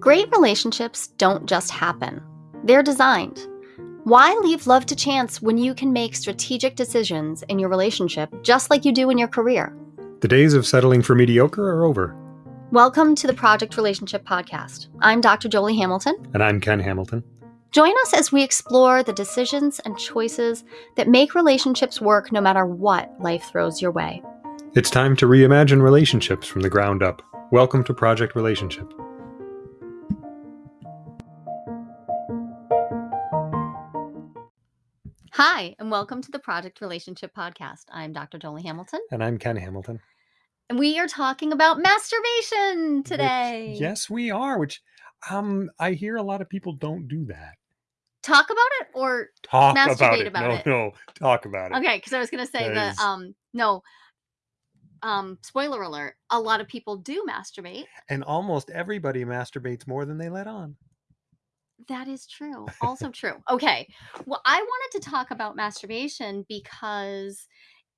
Great relationships don't just happen, they're designed. Why leave love to chance when you can make strategic decisions in your relationship just like you do in your career? The days of settling for mediocre are over. Welcome to the Project Relationship Podcast. I'm Dr. Jolie Hamilton. And I'm Ken Hamilton. Join us as we explore the decisions and choices that make relationships work no matter what life throws your way. It's time to reimagine relationships from the ground up. Welcome to Project Relationship. Hi, and welcome to the Project Relationship Podcast. I'm Dr. Jolie Hamilton. And I'm Ken Hamilton. And we are talking about masturbation today. Which, yes, we are, which um I hear a lot of people don't do that. Talk about it or Talk masturbate about it. about no, it. no, talk about it. Okay, because I was gonna say that the um no um spoiler alert, a lot of people do masturbate. And almost everybody masturbates more than they let on. That is true. Also true. Okay. Well, I wanted to talk about masturbation because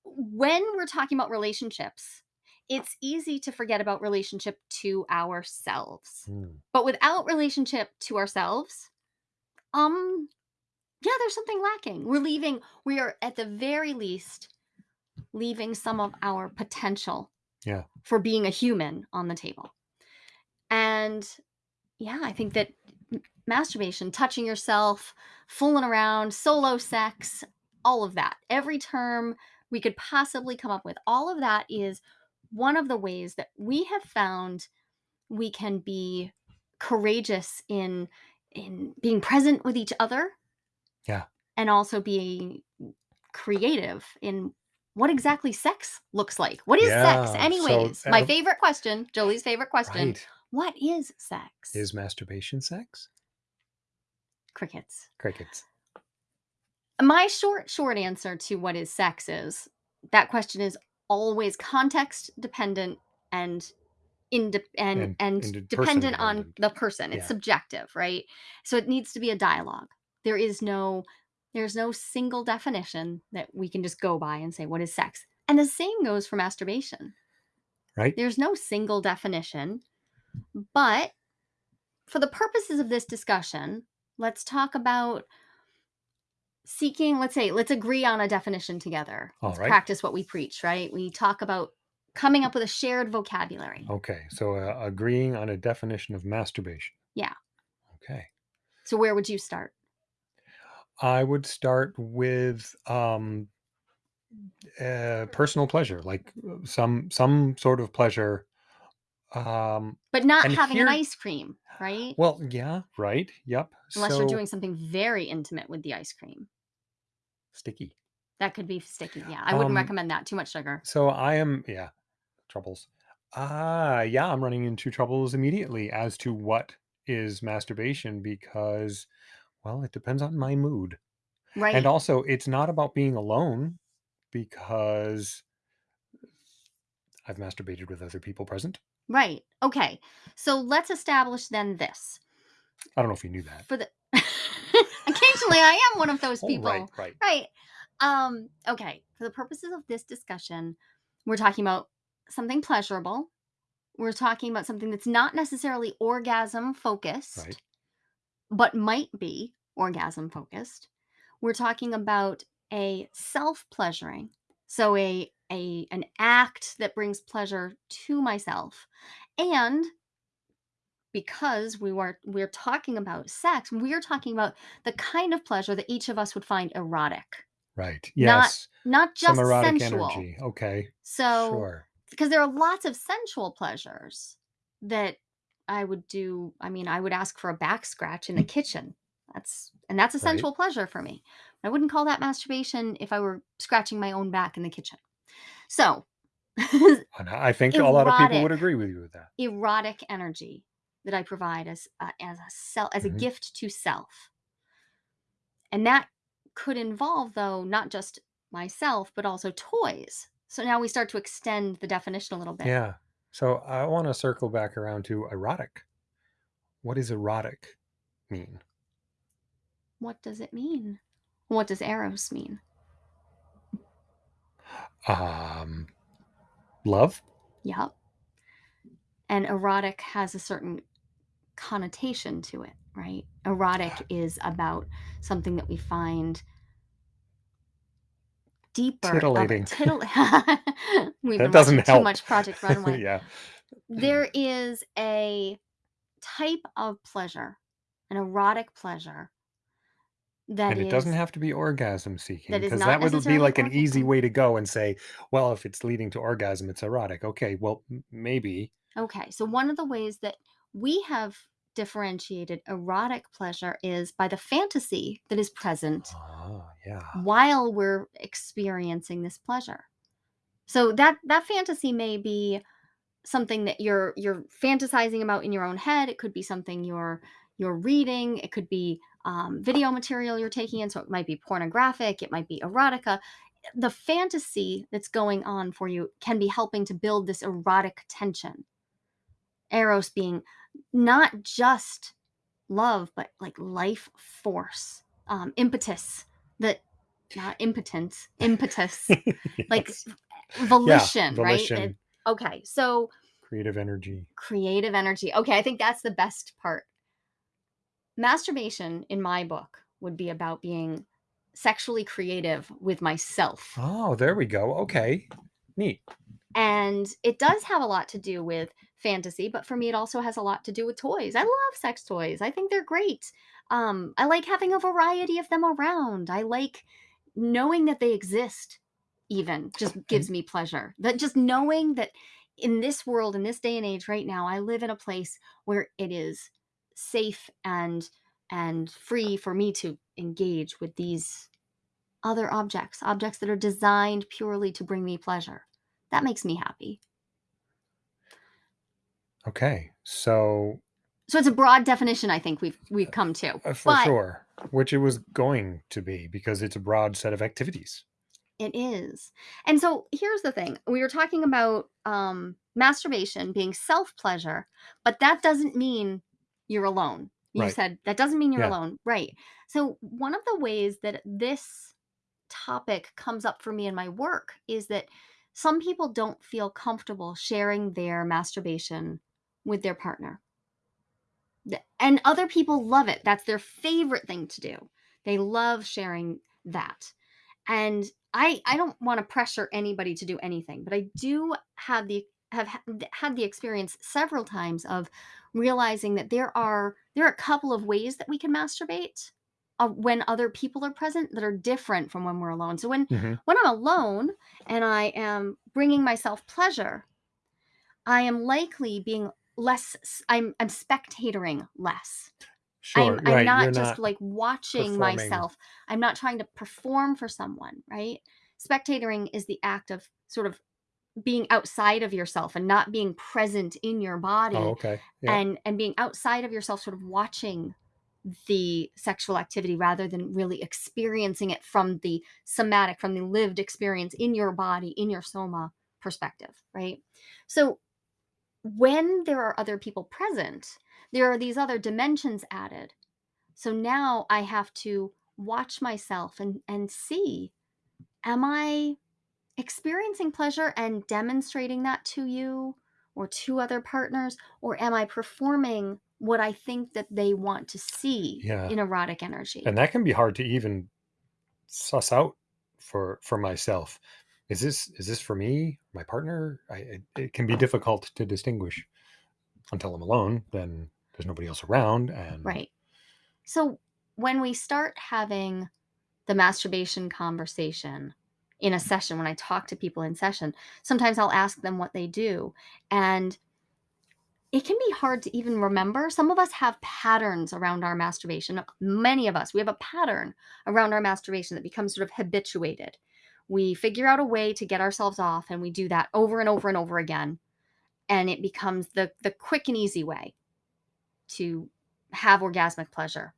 when we're talking about relationships, it's easy to forget about relationship to ourselves. Hmm. But without relationship to ourselves, um yeah, there's something lacking. We're leaving we are at the very least leaving some of our potential Yeah. for being a human on the table. And yeah, I think that masturbation, touching yourself, fooling around, solo sex, all of that, every term we could possibly come up with, all of that is one of the ways that we have found we can be courageous in in being present with each other. Yeah. And also being creative in what exactly sex looks like. What is Yeah, sex so, anyways? My uh, favorite question, Jolie's favorite question. Right. What is sex? Is masturbation sex? Crickets. Crickets. My short short answer to what is sex is that question is always context dependent and inde- and And- and, and dependent on the person. It's Yeah. subjective, right? So it needs to be a dialogue. There is no there's no single definition that we can just go by and say what is sex. And the same goes for masturbation. Right? There's no single definition, but for the purposes of this discussion, let's talk about seeking, let's say, let's agree on a definition together. All let's right. practice what we preach, right? We talk about coming up with a shared vocabulary. Okay. So uh, agreeing on a definition of masturbation. Yeah. Okay. So where would you start? I would start with um, uh, personal pleasure, like uh, some some sort of pleasure. Um, But not And having here- an ice cream, right? well, yeah, right. Yep. Unless so, you're doing something very intimate with the ice cream. sticky. That could be sticky. Yeah. I wouldn't Um, recommend that. Too much sugar. So I am, yeah, troubles. Ah, yeah, I'm running into troubles immediately as to what is masturbation because, well, it depends on my mood. Right. And also, it's not about being alone because I've masturbated with other people present. Right. Okay. So let's establish then this. I don't know if you knew that. For the occasionally I am one of those Oh, people. right, right. Right. Um, okay. For the purposes of this discussion, we're talking about something pleasurable. We're talking about something that's not necessarily orgasm focused, Right. but might be orgasm focused. We're talking about a self-pleasuring. So a a an act that brings pleasure to myself. And because we were we're talking about sex, we're talking about the kind of pleasure that each of us would find erotic Right. Not Yes. not just Some erotic sensual. energy. Okay. So, Sure. because there are lots of sensual pleasures that I would do. I mean, I would ask for a back scratch in the kitchen. That's and that's a Right. sensual pleasure for me. I wouldn't call that masturbation if I were scratching my own back in the kitchen. So, I think a lot of people would agree with you with that. erotic energy that I provide as uh, as a self as a Mhm. gift to self, and that could involve though not just myself but also toys. So now we start to extend the definition a little bit. Yeah. So I want to circle back around to erotic. What does erotic mean? What does it mean? What does eros mean? Um, love. Yep. And erotic has a certain connotation to it, right? Erotic is about something that we find deeper Titillating. tittle We've That doesn't too help. much Project Runway. Yeah. There is a type of pleasure, an erotic pleasure that And it doesn't is have to be orgasm seeking that is because not that would be necessarily like an easy orgasm. way to go and say, well, if it's leading to orgasm, it's erotic. Okay, well, m- maybe. Okay, so one of the ways that we have differentiated erotic pleasure is by the fantasy that is present Oh, yeah. while we're experiencing this pleasure. So that that fantasy may be something that you're you're fantasizing about in your own head. It could be something you're you're reading. It could be um, video material you're taking in. So it might be pornographic. It might be erotica. The fantasy that's going on for you can be helping to build this erotic tension. Eros being not just love, but like life force, um, impetus. That not impotence, impetus, like volition, Yeah. right? It- okay, so creative energy. creative energy. Okay, I think that's the best part. Masturbation in my book would be about being sexually creative with myself. Oh, there we go. Okay. Neat. And it does have a lot to do with fantasy, but for me it also has a lot to do with toys. I love sex toys. I think they're great. Um I like having a variety of them around. I like knowing that they exist even just gives me pleasure. That just knowing that in this world in this day and age right now I live in a place where it is safe and and free for me to engage with these other objects, objects that are designed purely to bring me pleasure. That makes me happy. Okay. So, So it's a broad definition I think we've we've come to. uh, for But sure, which it was going to be because it's a broad set of activities. it is. And so here's the thing. We were talking about um masturbation being self-pleasure, but that doesn't mean you're alone. You Right. said that doesn't mean you're Yeah. alone. Right. So one of the ways that this topic comes up for me in my work is that some people don't feel comfortable sharing their masturbation with their partner. And other people love it. That's their favorite thing to do. They love sharing that. And I I don't want to pressure anybody to do anything, but I do have the have had the experience several times of realizing that there are there are a couple of ways that we can masturbate uh, when other people are present that are different from when we're alone. So when hmm when I'm alone and I am bringing myself pleasure, I am likely being less I'm I'm spectatoring less. Sure. I'm I'm not You're just not like watching performing. myself. I'm not trying to perform for someone, right? Spectatoring is the act of sort of being outside of yourself and not being present in your Oh, body okay. Yeah. and and being outside of yourself sort of watching the sexual activity rather than really experiencing it from the somatic from the lived experience in your body in your soma perspective right so when there are other people present there are these other dimensions added so now i have to watch myself and and see am i experiencing pleasure and demonstrating that to you or to other partners or am i performing what i think that they want to see Yeah. in erotic energy And that can be hard to even suss out for for myself. Is this is this for me, my partner? I, it, it can be difficult to distinguish until I'm alone. Then there's nobody else around, and right so when we start having the masturbation conversation in a session when i talk to people in session sometimes i'll ask them what they do and it can be hard to even remember. Some of us have patterns around our masturbation. Many of us, we have a pattern around our masturbation that becomes sort of habituated. We figure out a way to get ourselves off and we do that over and over and over again. And it becomes the, the quick and easy way to have orgasmic pleasure.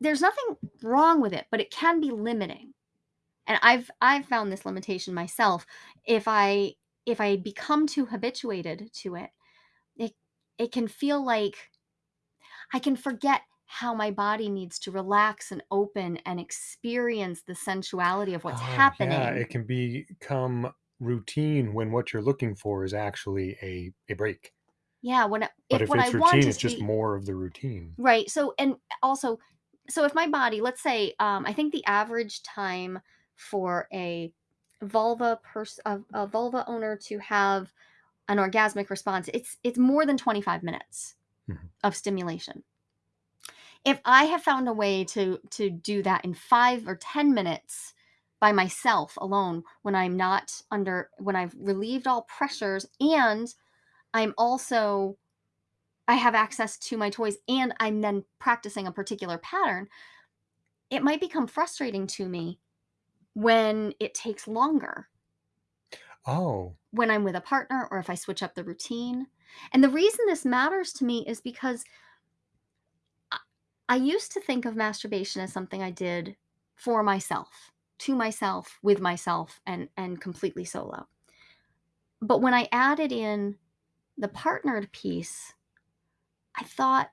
There's nothing wrong with it, but it can be limiting. And I've I've found this limitation myself. If I if I become too habituated to it, it it can feel like I can forget how my body needs to relax and open and experience the sensuality of what's oh yeah, happening. it can become routine when what you're looking for is actually a a break. Yeah, when I But if if I it's want routine, it's just be more of the routine. Right, so and also so if my body let's say, um, I think the average time for a vulva pers a a vulva owner to have an orgasmic response, it's it's more than 25 minutes Mhm. of stimulation. If I have found a way to to do that in 5 or 10 minutes by myself alone when I'm not under when I've relieved all pressures and I'm also I have access to my toys and I'm then practicing a particular pattern, it might become frustrating to me when it takes longer Oh. when I'm with a partner or if I switch up the routine. And the reason this matters to me is because I, I used to think of masturbation as something I did for myself, to myself, with myself, and and completely solo. But when I added in the partnered piece, I thought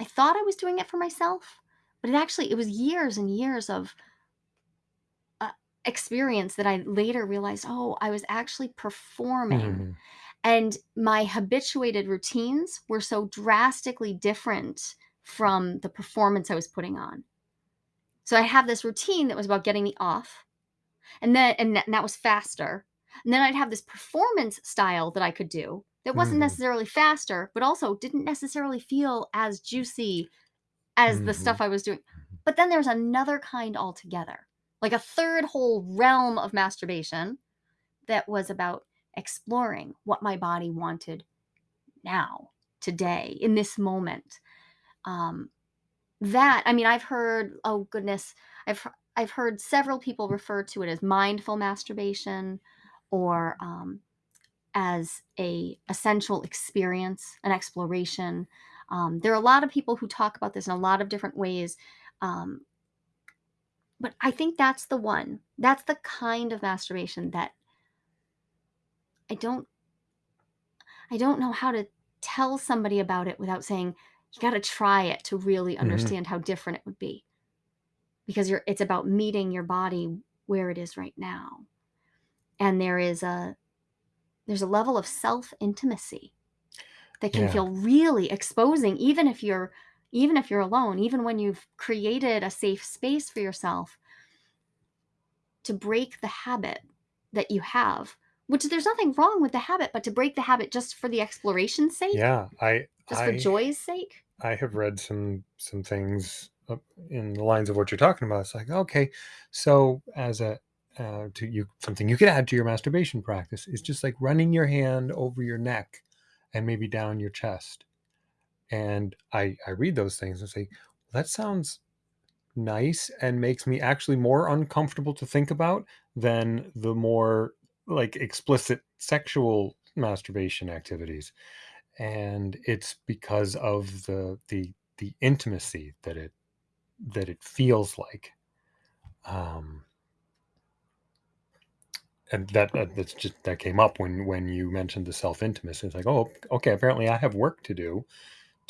I thought I was doing it for myself, but it actually it was years and years of experience that I later realized, oh, I was actually performing Mhm. and my habituated routines were so drastically different from the performance I was putting on. So I have this routine that was about getting me off, and then and that, and that was faster. And then I'd have this performance style that I could do that wasn't Mhm. necessarily faster, but also didn't necessarily feel as juicy as the stuff Mhm. I was doing. But then there's another kind altogether, like a third whole realm of masturbation that was about exploring what my body wanted now, today, in this moment. Um, that I mean, I've heard, oh goodness, I've I've heard several people refer to it as mindful masturbation, or um, as a essential experience, an exploration. Um, there are a lot of people who talk about this in a lot of different ways. Um, but I think that's the one. That's the kind of masturbation that I don't I don't know how to tell somebody about it without saying, "You gotta try it to really Mhm. understand how different it would be." Because you're it's about meeting your body where it is right now. And there is a there's a level of self-intimacy that can Yeah. feel really exposing even if you're even if you're alone, even when you've created a safe space for yourself to break the habit that you have, which there's nothing wrong with the habit, but to break the habit just for the exploration's sake, Yeah. I just for joy's sake. I have read some some things in the lines of what you're talking about. It's like, okay, so as a uh, to you something you could add to your masturbation practice is just like running your hand over your neck and maybe down your chest. And I I read those things and say, well, that sounds nice and makes me actually more uncomfortable to think about than the more like explicit sexual masturbation activities. And it's because of the the the intimacy that it that it feels like. Um and that, that that's just that came up when when you mentioned the self intimacy it's like oh okay apparently i have work to do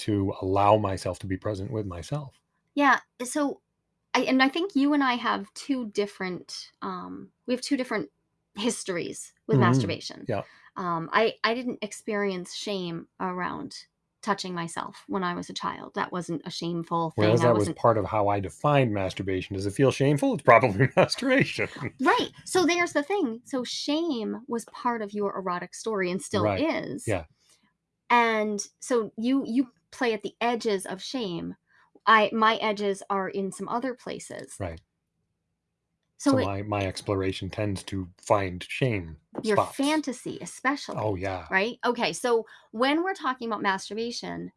to allow myself to be present with myself Yeah, so I and I think you and I have 2 different, um we have 2 different histories with Mhm. masturbation. yeah Um, I I didn't experience shame around touching myself when I was a child. That wasn't a shameful thing. I that was part of how i defined masturbation does it feel shameful it's probably masturbation Right. So there's the thing. So shame was part of your erotic story and still right is. yeah And so you you play at the edges of shame. I my edges are in some other places. right So so it my my exploration tends to find shame your spots fantasy especially. oh yeah right? Okay, so when we're talking about masturbation,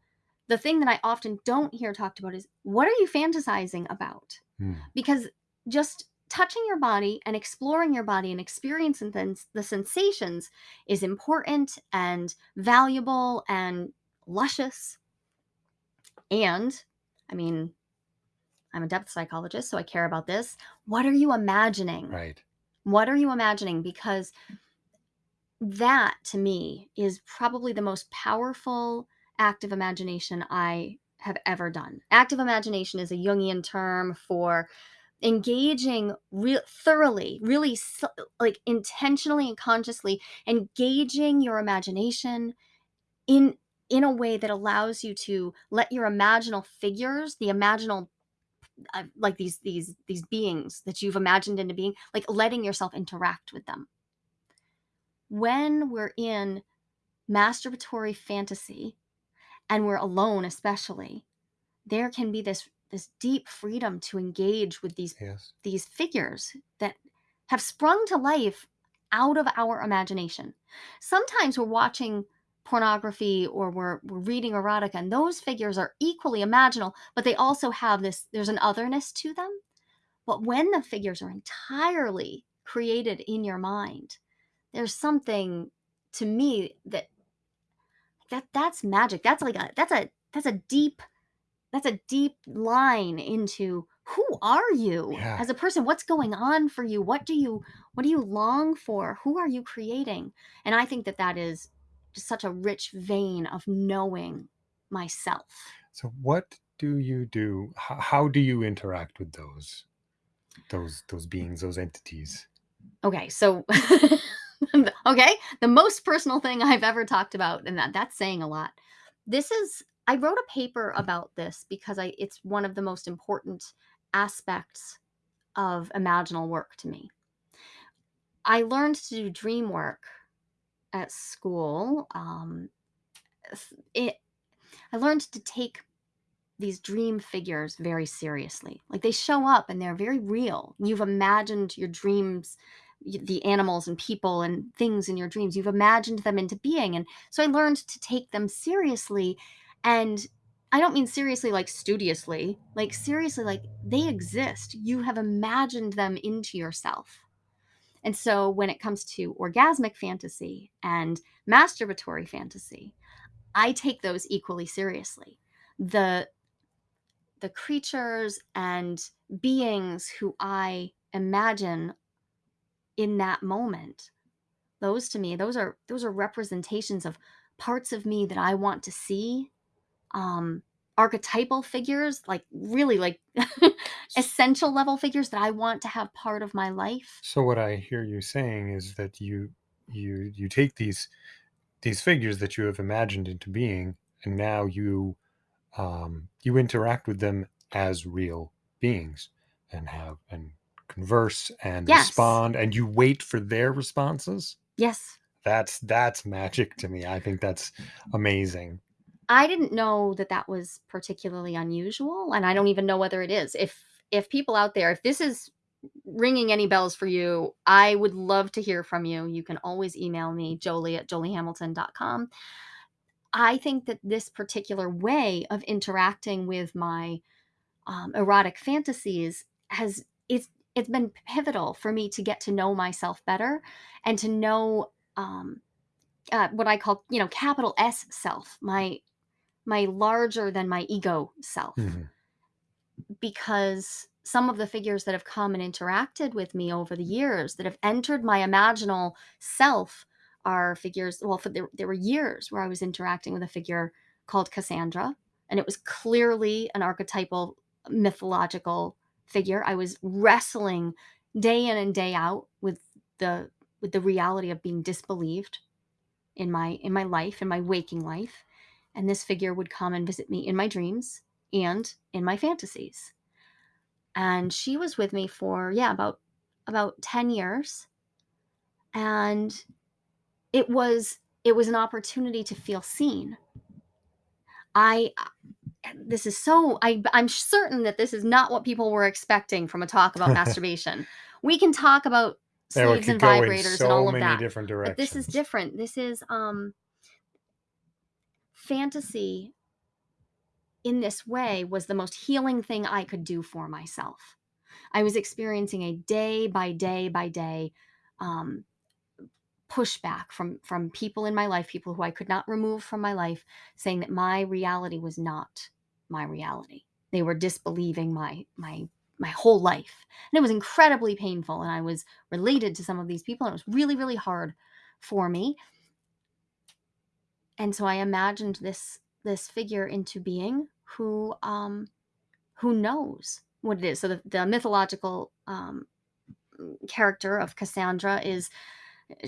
the thing that I often don't hear talked about is what are you fantasizing about? Hmm. Because just touching your body and exploring your body and experiencing the, the sensations is important and valuable and luscious. And I mean, I'm a depth psychologist, so I care about this. What are you imagining? right What are you imagining? Because that to me is probably the most powerful act of imagination I have ever done. Active imagination is a Jungian term for engaging real thoroughly, really like intentionally and consciously engaging your imagination in in a way that allows you to let your imaginal figures, the imaginal uh, like these these these beings that you've imagined into being, like letting yourself interact with them. When we're in masturbatory fantasy and we're alone especially, there can be this this deep freedom to engage with these Yes. these figures that have sprung to life out of our imagination. Sometimes we're watching pornography or we're, we're reading erotica and those figures are equally imaginal but they also have this there's an otherness to them. But when the figures are entirely created in your mind there's something to me that that that's magic. That's like a that's a that's a deep that's a deep line into who are you Yeah. as a person? What's going on for you? What do you what do you long for? Who are you creating? And i think that that is just such a rich vein of knowing myself So what do you do? How, how do you interact with those those those beings, those entities? okay so okay the most personal thing i've ever talked about and that that's saying a lot this is i wrote a paper about this because i it's one of the most important aspects of imaginal work to me i learned to do dream work at school um it i learned to take these dream figures very seriously. Like they show up and they're very real. You've imagined your dreams, the animals and people and things in your dreams. You've imagined them into being. And so I learned to take them seriously. And I don't mean seriously like studiously, like seriously, like they exist. You have imagined them into yourself. And so when it comes to orgasmic fantasy and masturbatory fantasy, I take those equally seriously. The the creatures and beings who I imagine in that moment those to me those are those are representations of parts of me that I want to see um archetypal figures like really like essential level figures that I want to have part of my life So what I hear you saying is that you you you take these these figures that you have imagined into being, and now you um, you interact with them as real beings, and have and converse and yes respond, and you wait for their responses. yes That's that's magic to me. I think that's amazing. I didn't know that that was particularly unusual, and I don't even know whether it is. If if people out there, if this is ringing any bells for you, I would love to hear from you. You can always email me, jolie at joliehamilton.com. I think that this particular way of interacting with my um, erotic fantasies has it's it's been pivotal for me to get to know myself better and to know um, uh, what I call you know capital S self, my my larger than my ego self Mhm. Because some of the figures that have come and interacted with me over the years that have entered my imaginal self are figures well for there, there were years where i was interacting with a figure called cassandra and it was clearly an archetypal mythological figure. I was wrestling day in and day out with the with the reality of being disbelieved in my in my life in my waking life and this figure would come and visit me in my dreams and in my fantasies. And she was with me for yeah about about 10 years. And it was it was an opportunity to feel seen. I this is so I, i'm certain that this is not what people were expecting from a talk about masturbation. We can talk about There we sleeves could and vibrators and all of that different but this is different. This is um fantasy in this way was the most healing thing I could do for myself. I was experiencing a day by day by day um, pushback from from people in my life, people who I could not remove from my life, saying that my reality was not my reality. They were disbelieving my my my whole life, and it was incredibly painful. And I was related to some of these people, and it was really really hard for me. And so I imagined this this figure into being who um, who knows what it is. So the, the mythological um, character of Cassandra is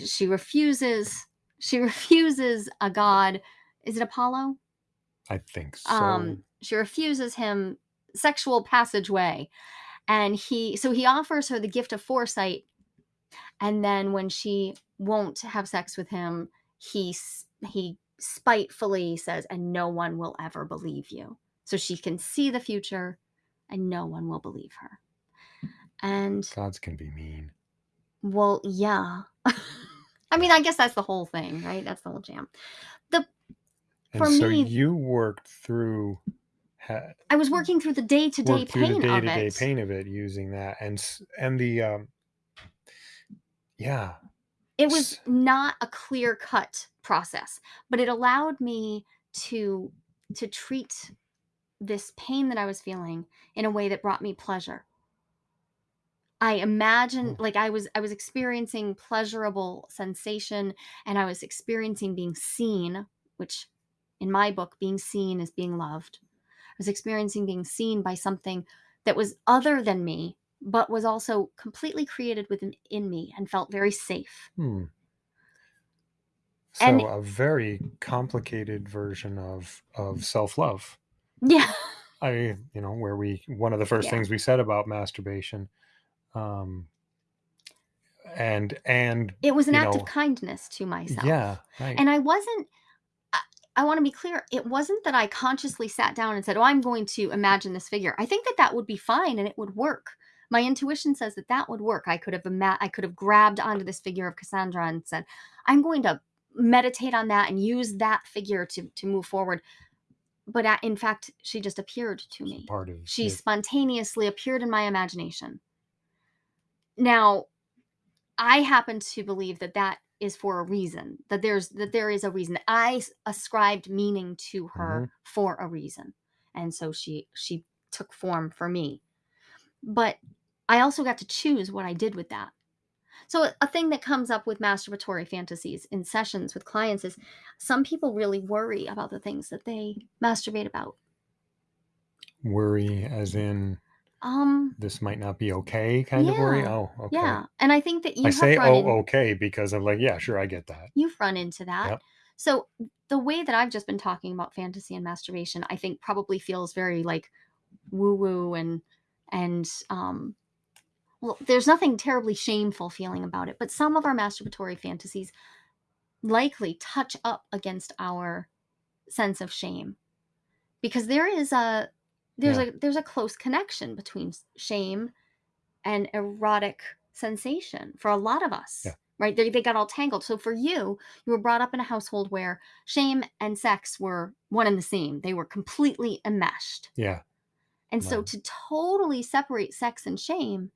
she refuses she refuses a god is it Apollo? I think so. Um, she refuses him sexual passageway, and he so he offers her the gift of foresight, and then when she won't have sex with him, he he spitefully says, "And no one will ever believe you." So she can see the future, and no one will believe her. And Gods can be mean. well, yeah. I mean, I guess that's the whole thing, right? That's the whole jam. And For so me- you worked through ha- I was working through the day to day the pain day of to day it. pain of it using that and and the um yeah It was not a clear cut process, but it allowed me to to treat this pain that I was feeling in a way that brought me pleasure. I imagined Oh. like I was I was experiencing pleasurable sensation and I was experiencing being seen, which in my book being seen is being loved. I was experiencing being seen by something that was other than me but was also completely created within in me and felt very safe. hmm. so And- a very complicated version of of self-love Yeah. i you know where we one of the first Yeah. things we said about masturbation um and and It was an You act know, of kindness to myself. yeah right And I wasn't, I, I want to be clear, it wasn't that I consciously sat down and said, Oh, I'm going to imagine this figure. I think that that would be fine and it would work. My intuition says that that would work. I could have ima- I could have grabbed onto this figure of Cassandra and said, I'm going to meditate on that and use that figure to to move forward. But a- in fact, she just appeared to me. part of She it. spontaneously appeared in my imagination. Now, I happen to believe that that is for a reason. That there's that there is a reason. I ascribed meaning to her mm-hmm. for a reason, and so she she took form for me. But I also got to choose what I did with that. So a- thing that comes up with masturbatory fantasies in sessions with clients is some people really worry about the things that they masturbate about. worry as in Um, this might not be okay kind of worry oh okay Yeah, and I think that you i have say oh in- okay because i'm like yeah sure i get that you've run into that. Yep. So the way that I've just been talking about fantasy and masturbation, I think probably feels very like woo woo and and um well, there's nothing terribly shameful feeling about it, but some of our masturbatory fantasies likely touch up against our sense of shame. Because there is a there's Yeah. a there's a close connection between shame and erotic sensation for a lot of us Yeah. right? They, they got all tangled. So for you you were brought up in a household where shame and sex were one and the same. They were completely enmeshed. Yeah. And so to totally separate sex and shame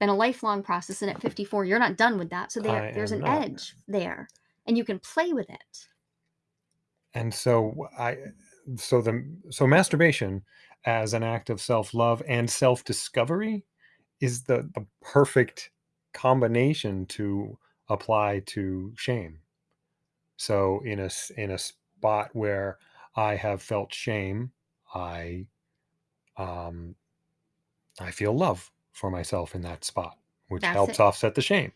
been a lifelong process and at 54 you're not done with that. So there, there's an not. edge there and you can play with it. And so i so the so masturbation as an act of self-love and self-discovery is the the perfect combination to apply to shame. So in a in a spot where i have felt shame i um i feel love for myself in that spot which That's helps it. offset the shame.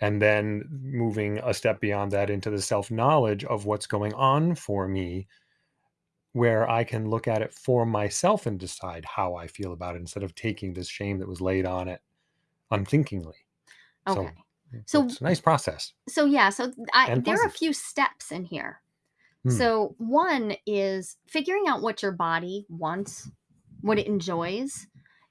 And then moving a step beyond that into the self knowledge of what's going on for me where i can look at it for myself and decide how i feel about it instead of taking this shame that was laid on it unthinkingly. So, okay. So- it's a nice process. so yeah so I, there are a few steps in here. Hmm. so one is figuring out what your body wants what it enjoys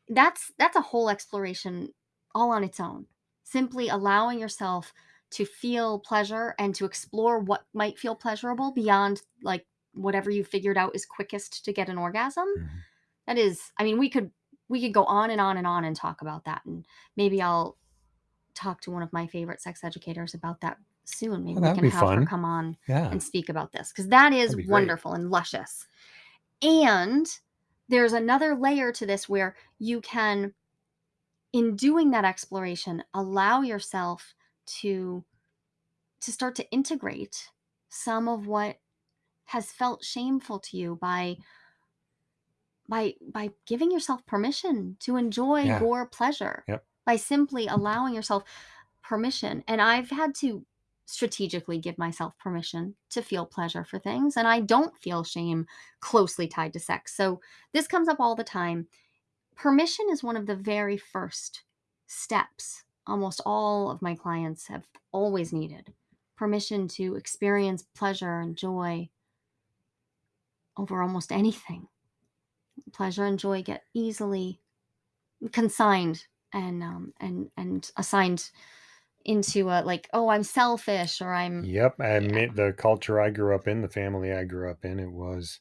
that's that's a whole exploration all on its own simply allowing yourself to feel pleasure and to explore what might feel pleasurable beyond like whatever you figured out is quickest to get an orgasm Mhm. that is i mean we could we could go on and on and on and talk about that and maybe i'll talk to one of my favorite sex educators about that soon maybe we can have her come on yeah and speak about this because that is That'd great. wonderful and luscious. And there's another layer to this where you can, in doing that exploration, allow yourself to to start to integrate some of what has felt shameful to you by by by giving yourself permission to enjoy Yeah. your pleasure Yep. by simply allowing yourself permission and i've had to strategically give myself permission to feel pleasure for things and I don't feel shame closely tied to sex. So this comes up all the time. Permission is one of the very first steps almost all of my clients have always needed permission to experience pleasure and joy over almost anything. Pleasure and joy get easily consigned and um, and and assigned into a like, oh, I'm selfish or I'm Yep, I yeah, admit the culture I grew up in, the family I grew up in, it was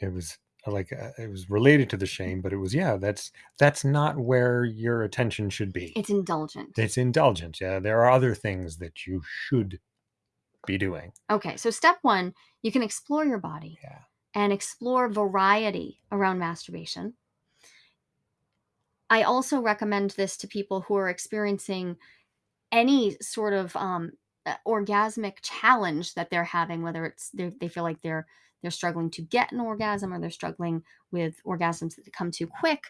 it was uh, like uh, it was related to the shame, but it was yeah, that's that's not where your attention should be. it's indulgent. It's indulgent Yeah, there are other things that you should be doing. Okay, so step one, you can explore your body Yeah. and explore variety around masturbation. I also recommend this to people who are experiencing any sort of um, uh, orgasmic challenge that they're having, whether it's they they feel like they're they're struggling to get an orgasm or they're struggling with orgasms that come too quick,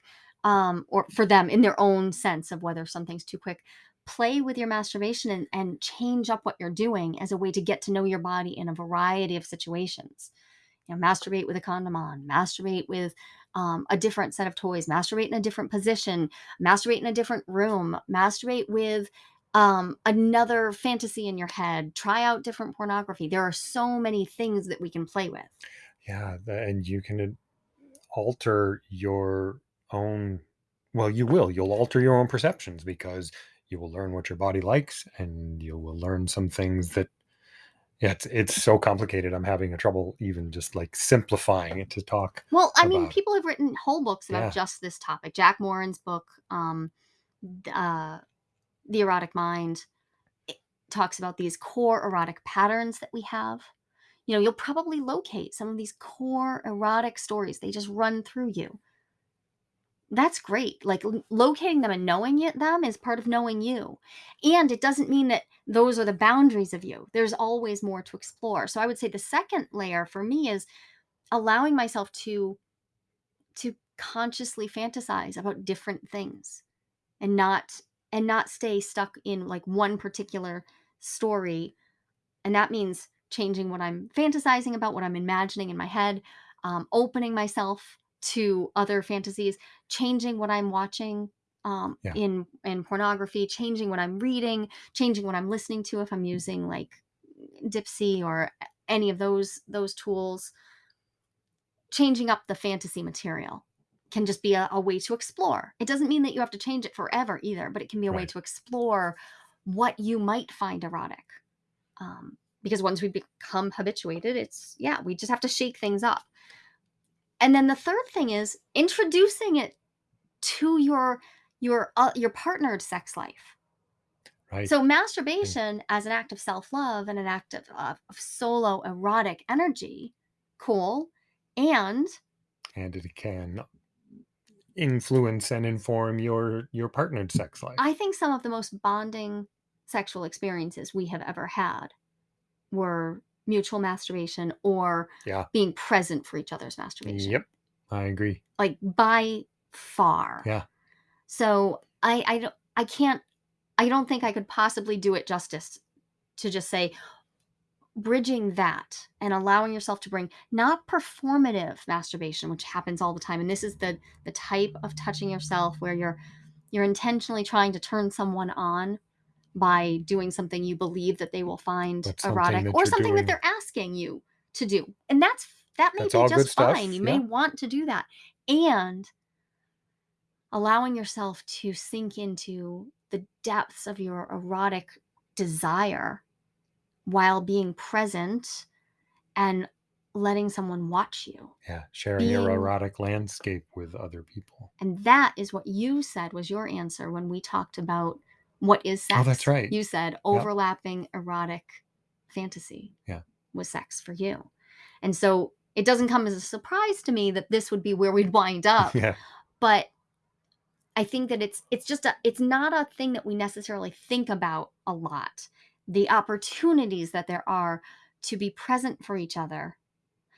um, or for them in their own sense of whether something's too quick. Play with your masturbation and, and change up what you're doing as a way to get to know your body in a variety of situations. You know, masturbate with a condom on, masturbate with um, a different set of toys, masturbate in a different position, masturbate in a different room, masturbate with um, another fantasy in your head, try out different pornography. There are so many things that we can play with. Yeah, the, and you can alter your own well, you will. You'll alter your own perceptions because you will learn what your body likes and you will learn some things that yeah, it's it's so complicated. I'm having a trouble even just like simplifying it to talk Well, I mean, about. people have written whole books about Yeah. just this topic. Jack Morin's book, um, th- uh, The Erotic Mind, talks about these core erotic patterns that we have. You know, you'll probably locate some of these core erotic stories. They just run through you. That's great. Like locating them and knowing it, them is part of knowing you. And it doesn't mean that those are the boundaries of you. There's always more to explore. So I would say the second layer for me is allowing myself to to consciously fantasize about different things and not and not stay stuck in like one particular story and that means changing what i'm fantasizing about what i'm imagining in my head um, opening myself to other fantasies changing what i'm watching um, Yeah. in in pornography changing what i'm reading changing what i'm listening to if i'm using like Dipsea or any of those those tools changing up the fantasy material can just be a, a way to explore. It doesn't mean that you have to change it forever either, but it can be a way to explore what you might find erotic. Um, because once we become habituated, it's yeah, we just have to shake things up. And then the third thing is introducing it to your your uh, your partnered sex life. Right. So masturbation as an act of self-love and an act of, of, of solo erotic energy, cool. And and it can influence and inform your your partnered sex life. I think some of the most bonding sexual experiences we have ever had were mutual masturbation or Yeah. being present for each other's masturbation. Yep. I agree. Like by far. Yeah. So I I don't I can't I don't think I could possibly do it justice to just say bridging that and allowing yourself to bring not performative masturbation which happens all the time and this is the the type of touching yourself where you're you're intentionally trying to turn someone on by doing something you believe that they will find erotic that or something that doing- thing they're asking you to do and that's that may That's be just fine you may want to do that and allowing yourself to sink into the depths of your erotic desire while being present and letting someone watch you. Yeah. Sharing your erotic landscape with other people. And that is what you said was your answer when we talked about what is sex. Oh, that's right. You said overlapping erotic fantasy Yeah. was sex for you. And so it doesn't come as a surprise to me that this would be where we'd wind up. Yeah. but I think that it's it's just a it's not a thing that we necessarily think about a lot. The opportunities that there are to be present for each other,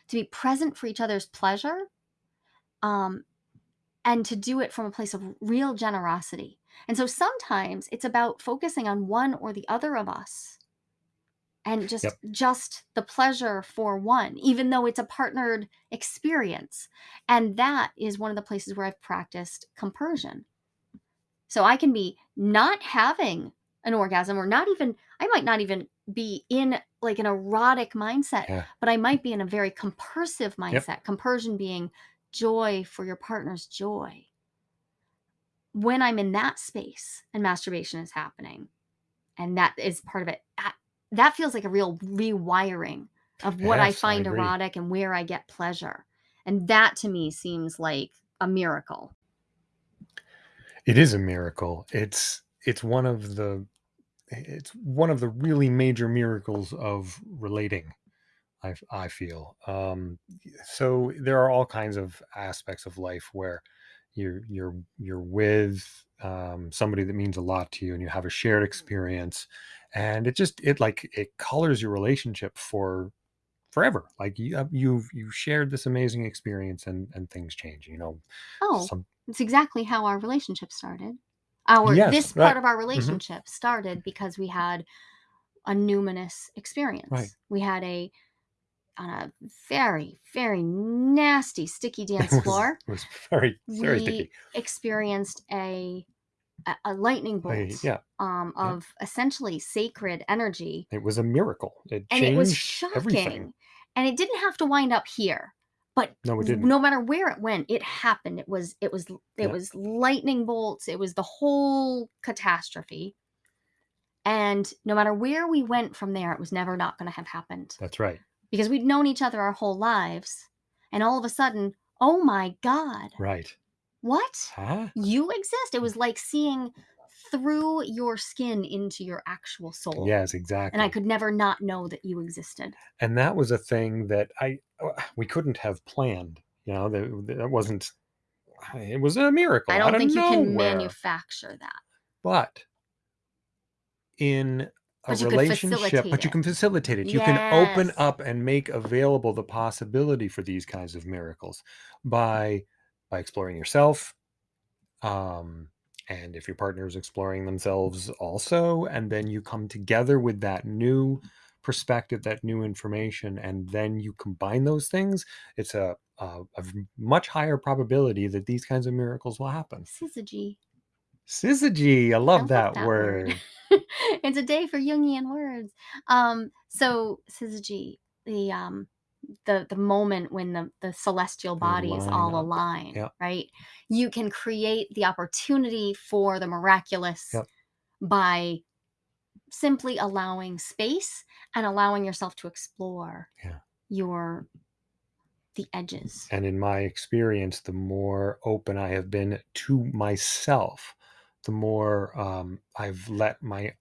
to be present for each other's pleasure, um, and to do it from a place of real generosity. And so sometimes it's about focusing on one or the other of us and just Yep. just the pleasure for one even though it's a partnered experience and that is one of the places where i've practiced compersion so i can be not having an orgasm or not even i might not even be in like an erotic mindset Yeah. but i might be in a very compersive mindset compersion being joy for your partner's joy when i'm in that space and masturbation is happening and that is part of it that, that feels like a real rewiring of what i Yes, I find agree. erotic and where i get pleasure and that to me seems like a miracle It is a miracle. It's it's one of the it's one of the really major miracles of relating. I, I feel. Um, so there are all kinds of aspects of life where you're you're you're with um, somebody that means a lot to you, and you have a shared experience, and it just it like it colors your relationship for forever. Like you you've you shared this amazing experience, and and things change. You know, oh some it's exactly how our relationship started our yes, this right, part of our hmm relationship started because we had a numinous right. experience we had a on a very very nasty sticky dance floor it was very very sticky. we experienced a a, a lightning I, bolt yeah, um, yeah. of essentially sacred energy It was a miracle. It and it was changed everything. shocking and it didn't have to wind up here but No, it w- didn't. no matter where it went it happened it was it was it Yeah. was lightning bolts it was the whole catastrophe and no matter where we went from there it was never not going to have happened That's right. because we'd known each other our whole lives and all of a sudden oh my god Right. what Huh? you exist it was like seeing through your skin into your actual soul Yes, exactly. and i could never not know that you existed and that was a thing that I uh, we couldn't have planned. You know, that that wasn't. It was a miracle i don't think you can manufacture that But in a But relationship, but you can facilitate it. You can open up and make available the possibility for these kinds of miracles by by exploring yourself, um, and if your partner is exploring themselves also, and then you come together with that new perspective, that new information, and then you combine those things, it's a much higher probability that these kinds of miracles will happen. Syzygy. Syzygy, I I love love that, that word. word. it's a day for Jungian words. Um, so syzygy, the um the the moment when the the celestial bodies line all up. align, Yep. right? You can create the opportunity for the miraculous Yep. by simply allowing space and allowing yourself to explore Yeah. your the edges. And in my experience, the more open I have been to myself, the more um, I've let my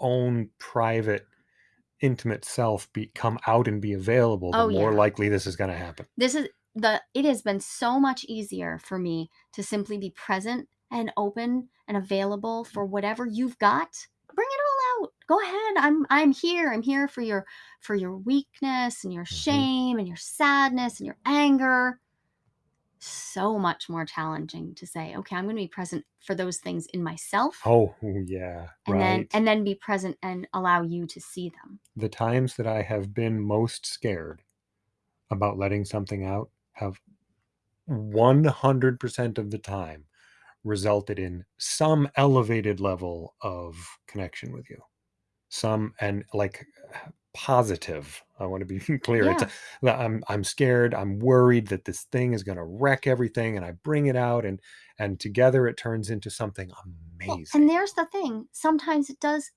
own private, intimate self be come out and be available, the Oh, more yeah. likely this is going to happen. this is the it has been so much easier for me to simply be present and open and available for whatever you've got bring it all out go ahead i'm i'm here i'm here for your for your weakness and your Mhm. shame and your sadness and your anger so much more challenging to say okay i'm going to be present for those things in myself Oh, yeah, and then and then be present and allow you to see them the times that I have been most scared about letting something out have 100% of the time resulted in some elevated level of connection with you. Some and like positive. I want to be clear. Yeah that I'm I'm scared. I'm worried that this thing is going to wreck everything, and I bring it out, and and together it turns into something well, amazing. and there's the thing sometimes it does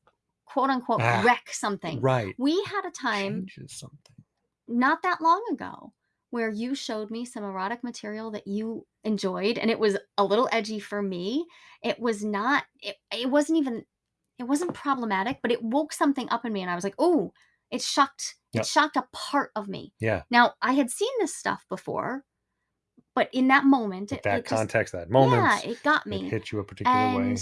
quote unquote Ah, wreck something right. we had a time something. not that long ago where you showed me some erotic material that you enjoyed and it was a little edgy for me it was not it, it wasn't even it wasn't problematic but it woke something up in me and i was like oh it shocked it shocked a part of me Yeah. now i had seen this stuff before but in that moment it, that it just context, that yeah moment, it got it me hit you a particular way.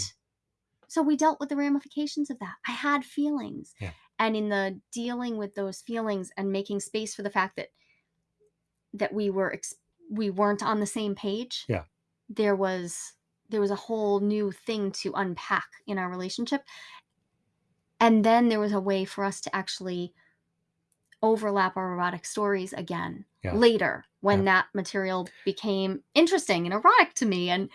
so we dealt with the ramifications of that. I had feelings. Yeah. And in the dealing with those feelings and making space for the fact that that we were ex- we weren't on the same page. Yeah. There was there was a whole new thing to unpack in our relationship. And then there was a way for us to actually overlap our erotic stories again Yeah. later when Yeah. that material became interesting and erotic to me and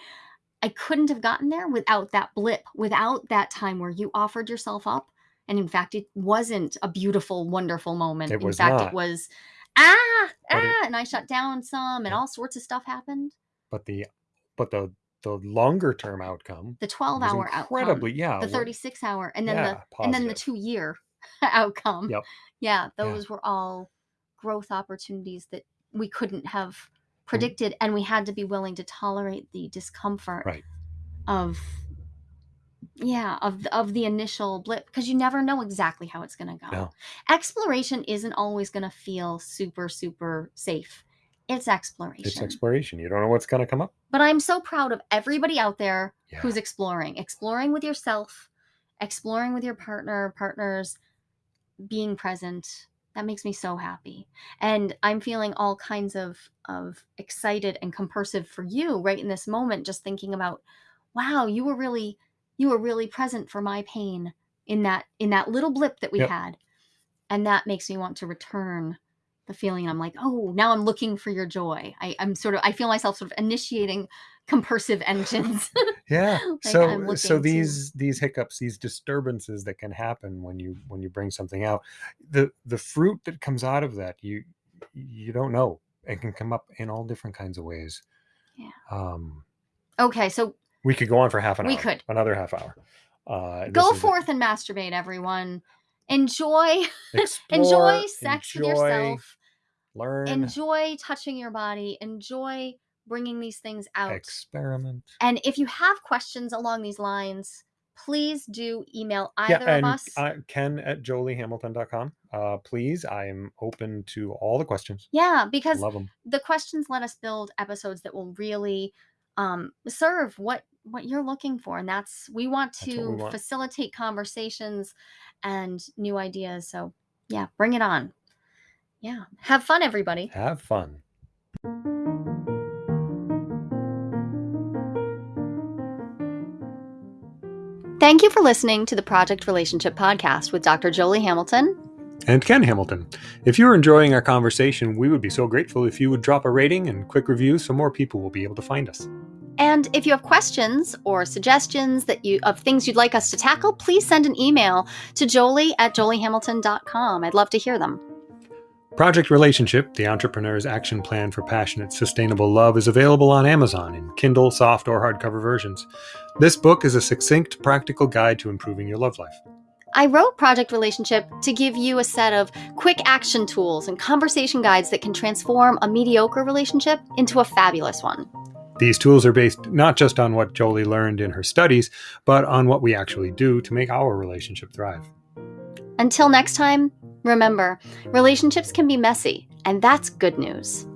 I couldn't have gotten there without that blip, without that time where you offered yourself up. And in fact, it wasn't a beautiful, wonderful moment. It in was fact, not. it was ah, But ah, it- and I shut down some, and Yeah. all sorts of stuff happened. but the but the the longer term outcome The 12 hour incredibly outcome, yeah the what- 36 hour, and then yeah, the and then the two year outcome. Yep. Yeah, those were all growth opportunities that we couldn't have mm-hmm. predicted, and we had to be willing to tolerate the discomfort Right. of yeah of of the initial blip because you never know exactly how it's going to go. No. Exploration isn't always going to feel super super safe. It's exploration. it's exploration you don't know what's going to come up But I'm so proud of everybody out there Yeah. who's exploring, exploring with yourself, exploring with your partner, partners, being present. That makes me so happy. And I'm feeling all kinds of of excited and compersive for you right in this moment just thinking about wow, you were really you were really present for my pain in that in that little blip that we Yep. had. And that makes me want to return the feeling I'm like, oh, now I'm looking for your joy. I, I'm sort of I feel myself sort of initiating compersive engines. yeah Like, so so looking to- these these hiccups these disturbances that can happen when you when you bring something out the the fruit that comes out of that you you don't know it can come up in all different kinds of ways Yeah. um okay, so we could go on for half an We hour We could. another half hour uh go forth and masturbate, everyone. Enjoy explore, enjoy sex with yourself. Learn Enjoy touching your body. Enjoy bringing these things out. experiment and if you have questions along these lines, please do email yeah either and of us. uh, ken at joliehamilton.com uh please i am open to all the questions yeah, because love them the questions let us build episodes that will really um, serve what what you're looking for and that's we want to we want. facilitate conversations and new ideas so yeah bring it on yeah. Have fun everybody. Have fun. Thank you for listening to the project relationship podcast with dr jolie hamilton. And Ken Hamilton. If you're enjoying our conversation, we would be so grateful if you would drop a rating and quick review so more people will be able to find us. and if you have questions or suggestions that you of things you'd like us to tackle please send an email to jolie at joliehamilton.com i'd love to hear them Project Relationship, the entrepreneur's action plan for passionate, sustainable love, is available on Amazon in Kindle, soft, or hardcover versions. This book is a succinct, practical guide to improving your love life. I wrote Project Relationship to give you a set of quick action tools and conversation guides that can transform a mediocre relationship into a fabulous one. These tools are based not just on what Jolie learned in her studies, but on what we actually do to make our relationship thrive. Until next time, remember relationships can be messy, and that's good news.